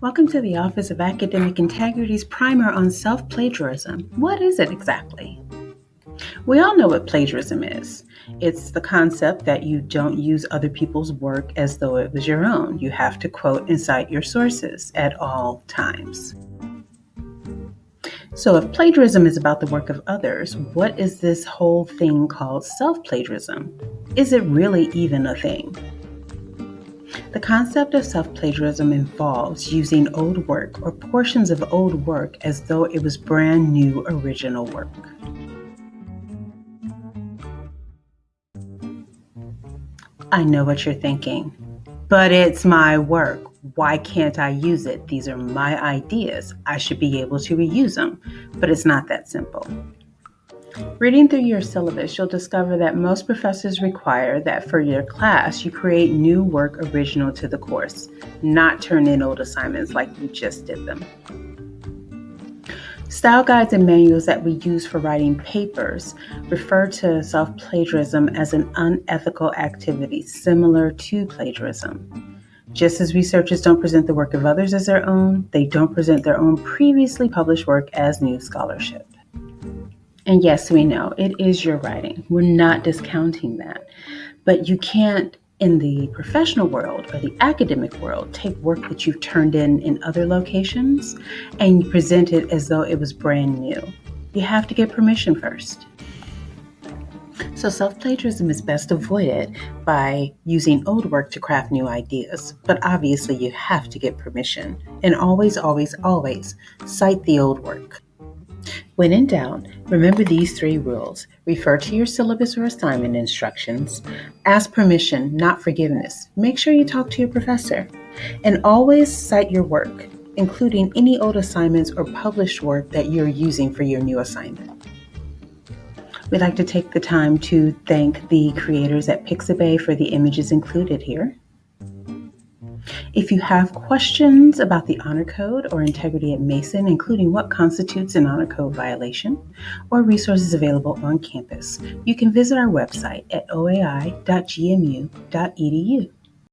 Welcome to the Office of Academic Integrity's primer on self plagiarism. What is it exactly? We all know what plagiarism is. It's the concept that you don't use other people's work as though it was your own. You have to quote and cite your sources at all times. So, if plagiarism is about the work of others, what is this whole thing called self plagiarism? Is it really even a thing? The concept of self plagiarism involves using old work or portions of old work as though it was brand new original work. I know what you're thinking, but it's my work. Why can't I use it? These are my ideas. I should be able to reuse them, but it's not that simple. Reading through your syllabus, you'll discover that most professors require that for your class you create new work original to the course, not turn in old assignments like you just did them. Style guides and manuals that we use for writing papers refer to self plagiarism as an unethical activity similar to plagiarism. Just as researchers don't present the work of others as their own, they don't present their own previously published work as new scholarship. And yes, we know it is your writing. We're not discounting that. But you can't, in the professional world or the academic world, take work that you've turned in in other locations and present it as though it was brand new. You have to get permission first. So, self plagiarism is best avoided by using old work to craft new ideas. But obviously, you have to get permission. And always, always, always cite the old work. When in doubt, remember these three rules. Refer to your syllabus or assignment instructions. Ask permission, not forgiveness. Make sure you talk to your professor. And always cite your work, including any old assignments or published work that you're using for your new assignment. We'd like to take the time to thank the creators at Pixabay for the images included here. If you have questions about the honor code or integrity at Mason, including what constitutes an honor code violation, or resources available on campus, you can visit our website at oai.gmu.edu.